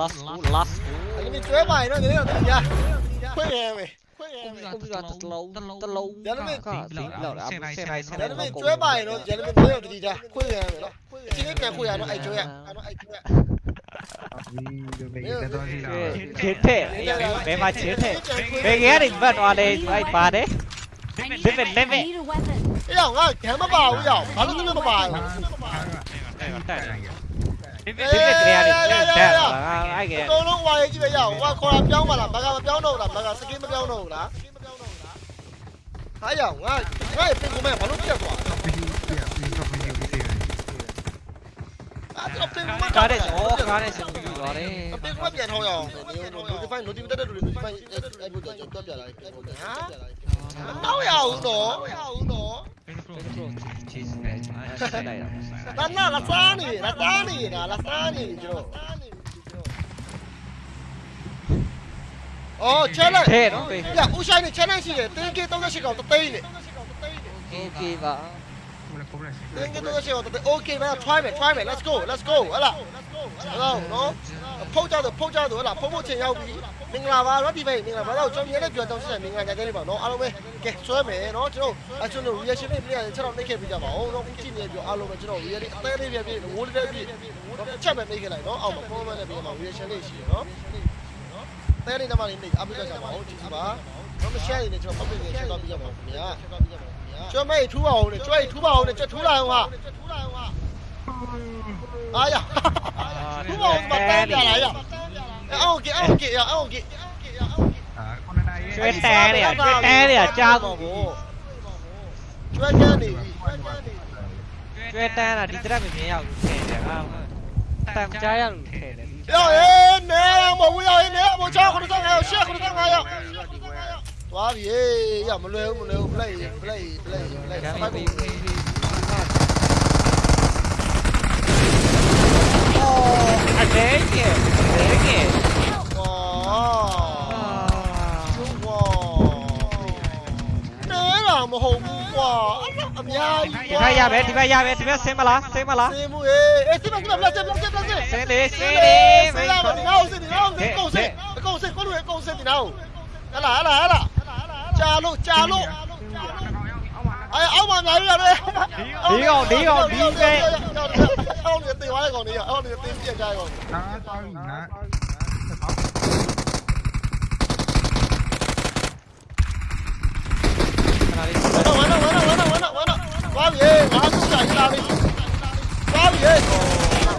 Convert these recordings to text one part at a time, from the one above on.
lasku, lasku. Anh mình chơi bài nó như thế nào thì ra. Quên em mày. Không lâu, thật lâu. Giờ nó mình lỡ là xe này, xe. Giờ nó mình chơi bài nó, giờ nó mình chơi thì ra. Quên em mày đó. Cái nhà quên nó? Nó ai chơi à? chiến thể bé mà chiến thể bé ghé định vật hòa đây anh bà đấy biết về lên mẹ cái dòng á chém nó vào cái dòng bắn nó ဖြစ်ဖြစ်ဖြစ်ဖြစ်တရားလေးတက်လာအဲ့ကဲအကုန်လုံးဝါရေးကြည့်ပဲရအောင်ဟိုကခေါ်တာပြောင်းပါလားဘာကမပြောင်းတော့ဘူးလားဘာကစကင်းမပြောင်းတော့ဘူးလားဟာရငါငါပြင်ကုန်မဲ့ဘာလို့ပြတ်သွားလဲဘီယူပြပြင်တော့ဘီယူပြတယ်အဲ့တော့ပြင်ကုန်မဲ့ကားတဲ့ဩကားတဲ့စံပြီးသွားတယ်ပြင်ကုန်မဲ့ပြန်ထောင်းရအောင် notify notify တက်တူ notify အဲ့ဘုတ်တော့ကြောက်ပြလာတယ်ဟာမတော့ရအောင်တော့ Danna, Lazzani, Lazzani, Lazzani, Giro. Oh, challenge. Thế nó về. Dạ, Usain challenge gì? Tên kia tôi sẽ gọi tôi tên này. Ok và. Tên kia tôi sẽ gọi tôi tên. Ok, bây giờ try mày, try mày. Let's go, let's go. Là. Hello, nó. Pull ra được, pull ra được là pull một chèo nhau đi. မင်္ဂလာပါ Rocky Bay မင်္ဂလာပါတော့ကျွန်တော်မြင်တဲ့ပြောတောင်းရှိတယ်မင်္ဂလာကြတဲ့ပါနော်အားလုံးပဲကဲဆွဲမယ်နော်ကျွန်တော်အကျွန်တော် reaction လေးပြရတယ်ချက်တော့နှိပ်ခဲ့ပြကြပါဦးနော်ဦးကြည့်နေပြောအားလုံးပဲကျွန်တော် reaction အသေးလေးပြပြဝိုးလေးပြချက်ပဲနှိပ်ခဲ့လိုက်နော်အောက်မှာ comment နဲ့ပြမှာ reaction လေးရှိရနော်တဲလေးနမလေးနှိပ်အပိကြကြပါဦးကြည့်ကြပါတော့မ share နေကျွန်တော် public နဲ့ချက်တော့ပြကြပါဦးခင်ဗျာကျွမ်းမေးထူပါအောင်လေကျွဲထူပါအောင်လေကျွတ်ထူလာအောင်ဟာအားရထူပါအောင်မတန်းပြလာရ Ông kìa, ông kìa, ông kìa, ông kìa, ông kìa. À, con đi à, chuyên té đi à, cha của bố. Chuyên té đi. Chuyên té là đi ra mình mèo kể để không. Tạm trái ăn kể. Rồi, nè, mà bây giờ nè, mà con nó sang này, xe con nó sang này ạ. Gì, giờ mà lêu, mà lêu, play, play, play, play. Sao phải Oh, I take it. 4개 와 우와 내라 뭐 우와 야 디바 야베 디바 야베 디바 세마라 세마라 세무 에 세마 세마 블라제 블라제 블라제 세네 세네 세라 뭐 나오 세네 나오 세네 고세 고세 고세 고세 나오 알아 알아 알아 자로 자로 哎呀，歐文嚟啊你！屌屌屌嘅！歐聯電話嚟講你啊，歐聯電視嚟講。打當然啦。完了完了完了完了完了！瓜皮，拿住下意大利！瓜皮，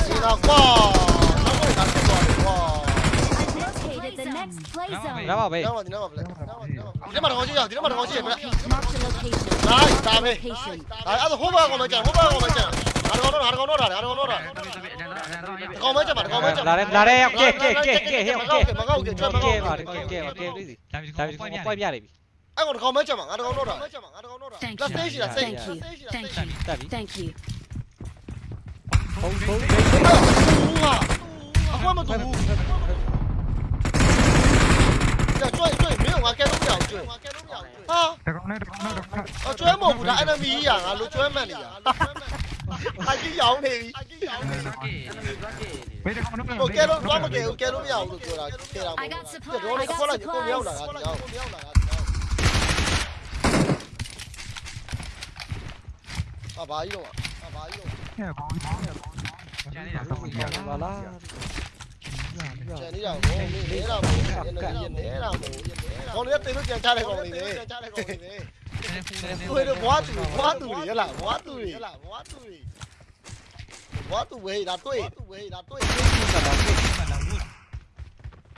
意大瓜，拿过来拿过来哇！你拿宝贝，你拿宝贝。 ဒီမှာတော့ရှိရဒီမှာတော့ရှိရဗျာ Marked a location. နိုင်ဒါပဲ Location. အဲ့ဒါဟိုဘကောင်မကြံဟိုဘကောင်မကြံဟာတော့တော့ဟာတော့တော့ဒါဟာတော့တော့ဒါတကောင်မကြံပါတကောင်မကြံလာတယ်လာတယ်ကဲကဲကဲကဲဟဲ့ကဲမကောက်ကဲကျွတ်မကောကဲက်ပါတကဲကဲပါကဲလေးစီဒါပြီးကိုပွိုက်ပြလိုက်ပြီအဲ့ကောင်တကောင်မကြံပါငါတကောင်တော့ဒါငါတကောင်တော့ဒါ Thank လက် you. စိတ်ရှိတာစိတ် Thank you. Thank you. တက်ပြီ Thank you. ဘုံဘုံဟာအကွက်မတူဘူးကျွတ်ကျွတ်မ 아, 쪼야 뭐 보다 에너미야. 알로 쪼야만이야. 아, 기영 네. 아, 기영 네. 뭐 깨로 뭐 깨로 깨로 미야. 로 쪼라. 깨라. 뭐. 너는 콜라 니코 미야 올라가. 아, 마이로. 아, 마이로. 야, 마이로. 야, 마이로. 야, 마이로. ကျန်နေတာကိုမင်းနေတာမဟုတ်ဘူးနေတာမဟုတ်ဘူးကောင်လေးတင်လို့ကြံချတဲ့ကောင်လေးပဲကြံချတဲ့ကောင်လေးပဲဟိုတော့ဘွားသူဘွားသူတွေဟလားဘွားသူတွေဟလားဘွားသူတွေဘွားသူဝေးဒါတွေ့သူဝေးဒါတွေ့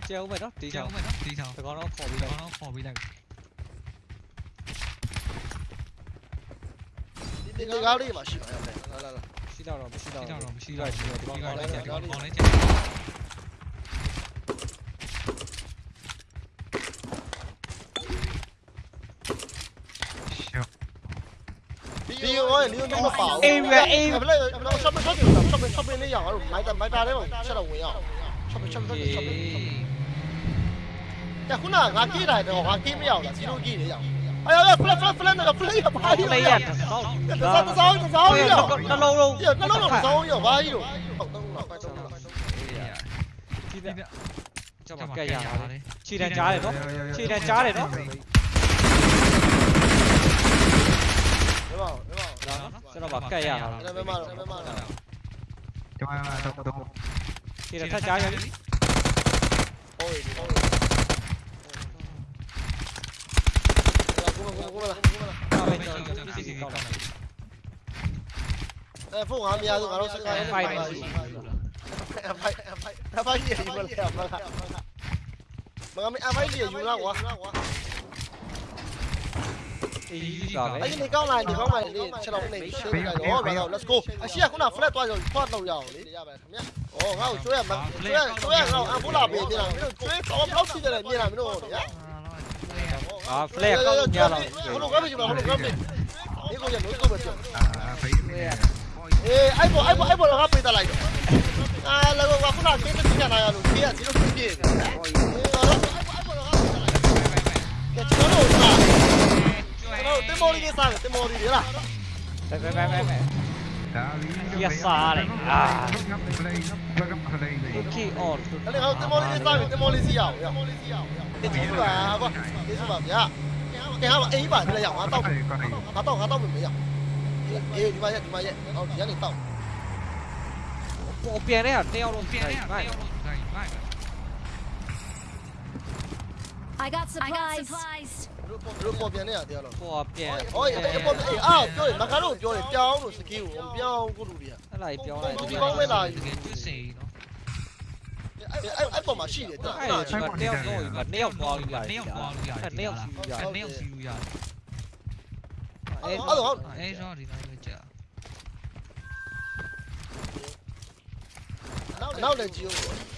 ကျဲဦးမယ်နော်တီးချောင်းတီးချောင်းတကောင်တော့ခေါ်ပြီးလိုက်တကောင်တော့ခေါ်ပြီးလိုက်ဒီဒီကားလေးမှာရှိပါရဲ့လာလာလာရှိတော့တော့မရှိတော့ရှိတော့တော့မရှိတော့ရှိတော့ဒီကောင်ကောင်းလိုက်ကြကောင်းလိုက်ကြ ơi, nếu nó bảo. Em là em. Em lấy em lấy shop bên shop bên shop bên shop bên lấy nhỏ rồi, máy tầm máy ra đấy mà, sao đâu người nhỏ. Shop bên shop bên shop bên. Dạ cũng là ngà kia này, ngà kia mới nhỏ là chỉ đôi kia đấy nhỏ. Ai ơi, flash flash flash này, flash này bay đi. Đây à, tao sao, tao sao, tao sao đi nhỏ. Nó lâu đâu. Dạ, nó lâu rồi sao nhỏ bay đi. Cho mặt cây nhà này. Chi đàn trái để nó. Chi đàn trái để nó. 나 막가야. Toma, toma, toma. Tira esa llave aquí. Eh, phun hàm ya, tụi nó sẽ ngay. Phải phải. Phải phải. Phải gì mà lại mà. Mà mấy ai phải gì mà lại quá anh đi cao này thì không mày đi sẽ lòng này chơi này đó bắt đầu let's go anh xia cũng là flat toa rồi thoát đầu dầu đi ngao chơi mà chơi chơi ngao anh cũng là bị thì là chơi có lóc xin là như là mình đồ à flat không nhờ không được gấp gì đâu không được gấp gì đi cô giờ mới cô bật chơi ê bộ anh bộ anh bộ là gấp gì ta lại à là cô qua cũng là cái cái nhà này là kia chỉ lúc မော်လီလေးလားပဲပဲပဲပဲဒါလီ okay all အဲ့ဒါတင်မော်လီလေးစားပြီတင်မော်လီစီရအောင်ရတင်ချူပါကွာဒီဆိုပါဗျာကဲဟာအေးပါလေရအောင်ငါတော့အဲ့ကောင်းငါတော့ငါတော့မရအေးဒီမှာရဒီမှာရဟောဒီကနေတော့ပေါ်ပြန်တဲ့ဟာတယောက်လုံးပြန်တဲ့ဟာ I got supplies. တို့ပေါ်ပြန်နေရတယ်တော့ပေါ်ပြန်ဟောအေးပေါ်အေးအာပြောရင်မခါတော့ပြောရင်ပြောင်းလို့စကီးကိုပြောင်းကိုလူတွေကအဲ့လိုက်ပြောလိုက်ဒီကောင်းမဲ့လားအဲ့အဲ့အဲ့ပေါ်မှာရှိတယ်တဲ့အဲ့ဒါကတယောက်တော့ပြီနှစ်ယောက်သွားပြီလားနှစ်ယောက်သွားပြီလားနှစ်ယောက်စီရတယ်နှစ်ယောက်စီလို့ရတယ်အဲ့အဲ့တော့အဲဆိုတော့ဒီတိုင်းပဲကြာနောက်လည်းကြည့်ဦး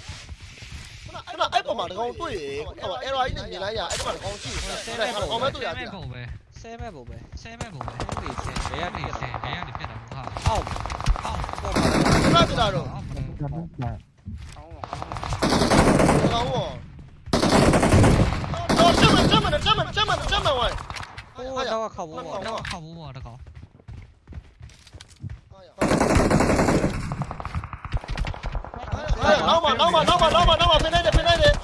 ခဏအဲ့ပေါ်မှာတကောင်တွေ့ရေဟို error ကြီးနဲ့မြင်လိုက်ရအဲ့ပေါ်မှာတကောင်ရှိတယ်အဲ့ဒါကောင်မဲ့တွေ့ရတယ် ပုံပဲ ဆဲမဲ့ပုံပဲ ဆဲမဲ့ပုံပဲ အဲ့ဒီဆဲဘယ်ရ အဲ့ နေ ဒီ လဲ ဆဲဘယ်ကနေပြတ်တာမဟုတ် အောက် အောက် ပေါ် ခဏကြည့်လာတော့ကောင်ဝတော့ချက်မချက်မချက်မချက်မချက်မဝိုင်း ဟိုတော့ခောက်ဖို့ပေါ့ တော့ခောက်ဘူးပေါ့တကောင် Normal, normal, normal, normal, normal. Pinay din, pinay din.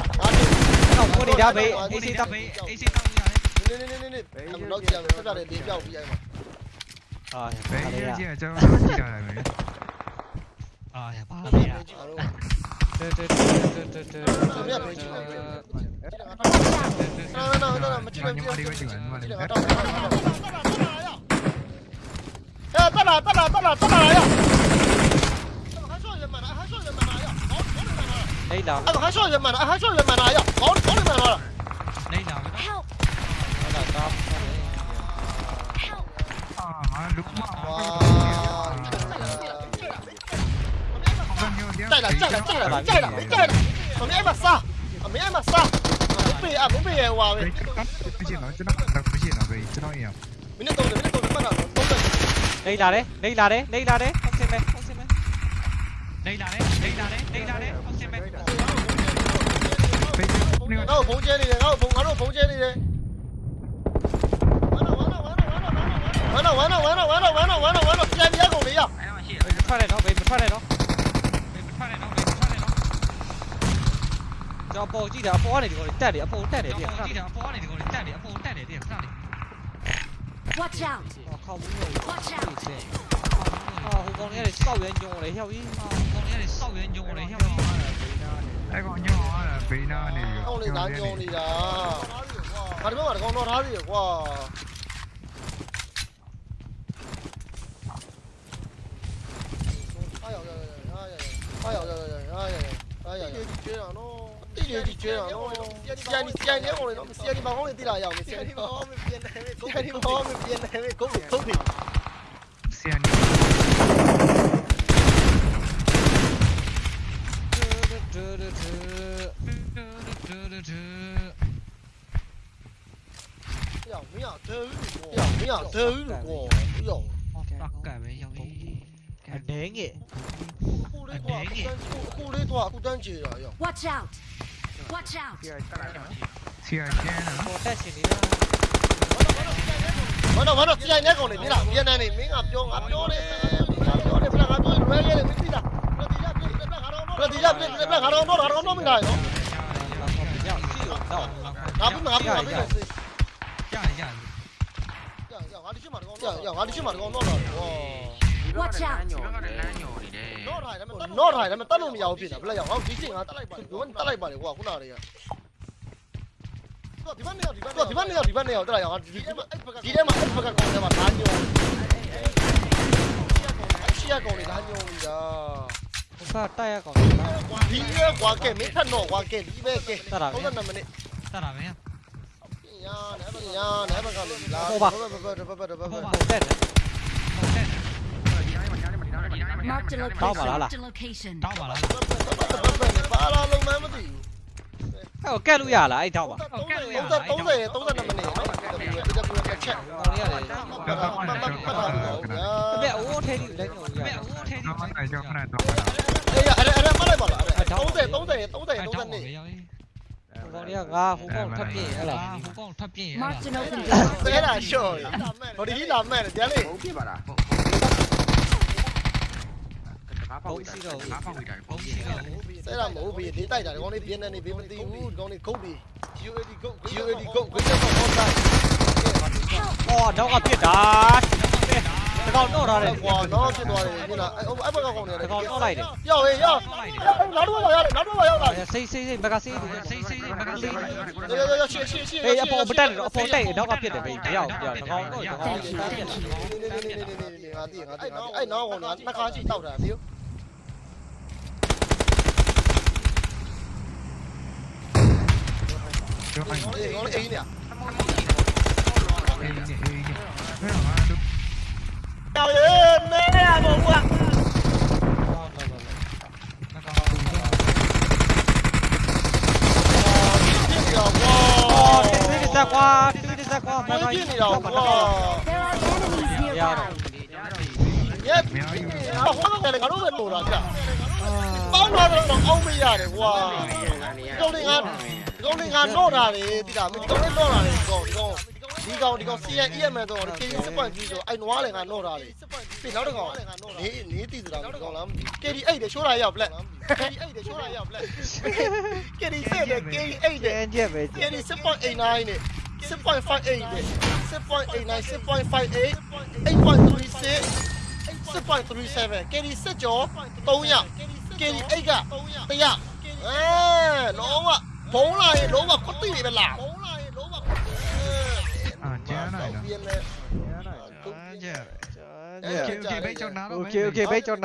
Không có đi đâu bị, đi xin tâm. Đi xin tâm như này. Đi đi đi đi. Thằng đó kìa, nó ra để đi đâu vậy mà. Ờ, phải đi ra. Cho nó đi đâu này. Ờ, ba đi à. Tê tê tê tê tê tê. No, no, no, no, mà chỉ mình chỉ mình chỉ mình. Tắt là, tắt là, tắt là, tắt là. Neydi abi? Abi kaç olacağım ben? Kaç olacağım ben? Ya on on ben var. Neydi abi? Help. Ulan tamam. Aa, Lukman. Chạy lại, chạy lại, chạy lại, chạy lại, chạy lại. Ở Mỹ em mà sao? Ở Mỹ em mà sao? Ở Mỹ, ở Mỹ em à, vào. Cái cắt, cái gì nói, cái nó đặt cái gì nào về, cái nó em. Mình nó tôi, mình nó tôi, mình bắt đây là đấy, đây là đấy, đây là đấy. 雷达嘞，雷达嘞，雷达嘞，风险没。没有，那我保接你的，那我保，那我保接你的。完了完了完了完了完了完了完了完了完了，竟然你也搞没了！快来着，快来着，快来着，快来着，快来着！要报几条？报哪里的？带的，报带的，带的。要报几条？报哪里的？带的，报带的，带的。Watch out！我靠，没有。Watch out！我讲你是少元忠，我来效命嘛。我讲你是少元忠，我来效命嘛。来广州啊，来平南的。我是南江的人啊。去哪里？去哪里？我到哪里去？哇！哎呀呀呀！哎呀呀！哎呀呀！哎呀！敌人追上喽！敌人追上喽！先你先你先我来，先你把我来逮了，要不先你把我，没变的，没狗的，没变的，没狗的，狗的，先你。有没有吃过？有没有吃过？有。tất cả mấy dòng cái, anh đế nhỉ anh đế nhỉ? khu đấy tòa khu đang chỉ rồi watch out. Watch out. Chỉ anh đế nè một tay chỉ đi ra vẫn đâu vẫn đâu chỉ anh đế còn để đi làm gì này mình ngập vô ngập vô đi. Ngập vô đi phải ngập vô rồi cái này mình đi làm rồi đi, ra rồi thì ra rồi thì ra rồi nó nó nó mình này nó ငါပြီးငါပြီးငါပြီးရတယ်ရတယ်ရငါဒီရှိမှာတကောင်ရငါဒီရှိမှာတကောင်တော့တော့ဝါ Watch out. နော့ထိုင်တယ်နော့ထိုင်တယ်မတက်လို့မရဘူးဖြစ်တာဘယ်လဲရငါဒီချင်းငါတက်လိုက်ပါဘယ်တက်လိုက်ပါလေကွာခုနကတည်းကဒီဘက်နေရောက်ဒီဘက်ဒီဘက်နေရောက်ဒီဘက်နေရောက်တက်လိုက်အောင်ဒီဒီဒီထဲမှာအဲ့ဘက်ကကောင်ထဲမှာဓာညုံရှီယာကောင်လေးဓာညုံကြီးတာဘုစားတိုက်ရကောင်ဒီရဲကွာကဲမင်းထက်တော့ကွာကဲဒီပဲကဲ32မိနစ် Sao làm em? Bộ bạc. Tao bảo là. Tao bảo là. Cái cái lu giả là ai tao bảo. Tống dân tống dân tống dân là mình này. Mẹ ú thế đi đấy nhổ. Mẹ ú thế đi. Đây à đây đây bắt lại bảo là. À, tống dân tống dân tống dân tống dân này. ချက် ကောင်လေးရတယ် မမမမ အမေအိုးထဲလေးလည်းညိုရ မဲအိုးထဲ တော့မနိုင်ကြောက်ခဏတော့ အေးအဲ့အဲ့မလိုက်ပါလား30 30 30 30 အဲ့ 30 တောင်းပါ နေ ပဲရောက်ရေး ကောင်လေးကငါဟိုကောင်ထပ်ပြည့်ဟဲ့လား ဟိုကောင်ထပ်ပြင်းအဲ့ Marked an open door. ဆဲတာရှော့ဟိုဒီလာမဲ့တယ်လေ ဘုံရှိတော့ ပုံရှိတော့ ဆဲတာမဟုတ်ဘူးဒီတိုက်တာဒီကောင်လေးပြင်းနေနေဘေးမသိဘူးဒီကောင်လေးဂုတ်ပြီး UAD ဂုတ် UAD ဂုတ်ဝိတ်တော့ဟောတာ အော်တော့ကပြစ်တာတကောင်တော့ထားတယ် ကွာတော့ဖြစ်သွားတယ်ညနာအဲ့အဲ့ဘက်ကကောင်နေတယ် တကောင်တော့လိုက်တယ် ရောက်ရေးရောက်နောက်တော့ရောက်နောက်တော့ရောက်လာ စိတ် con nó ở đây này nó trên đùa này như là ông ấy bắt con này con nó này yo ơi yo nó đuôi rồi nó đuôi rồi này xây xây xây bagasi xây xây xây bagasi yo yo yo chia chia chia đây apo bắt tay nó apo tay nó gặp tiền để mình yo yo nó con nó con ấy nó còn nó nó con chỉ tàu là thiếu Hãy subscribe cho kênh Ghiền Mì Gõ Để không bỏ lỡ những video hấp dẫn ကောင်ရေမင်းရဘုံကကွာပြစ်စစ်စက်ကွာဘာဖြစ်နေတော့ကွာရရတယ်ရရတယ်ဟိုတော့လည်းငါတို့ပဲလိုတာကြာပေါင်းတော့တော့အောင်းမရတယ်ကွာတုံးလေးငါတုံးလေးငါတော့တာလေတိတာမင်းတုံးလေးတော့တာလေကောကော ဒီကောင်ဒီကောင်ဒီကောင် CN EM တော့ဒီ KD စပွန်ကြီးဆိုအဲ့နွားလည်းငါတော့တာလေပြီးနောက်တစ်ကောင်နေနေတည်ဆိုတာဒီကောင်လားမသိ KD 8တယ်ရှိုးတာရောက် black KD 8တယ်ရှိုးတာရောက် black KD 7တယ် KD 8တယ်ကျန်ကျက်ပဲ KD 6.89နဲ့6.58နဲ့6.89 6.58 8.36 6.37 KD 7ကျော်300 KD 8က100အဲလုံးဝဘုံလာရင်လုံးဝခွတ်တိနေပဲလားဘုံလာရင်လုံးဝ này nè. Dạ. Ok ok, bait cho nó đâu. Ok ok, bait cho nó.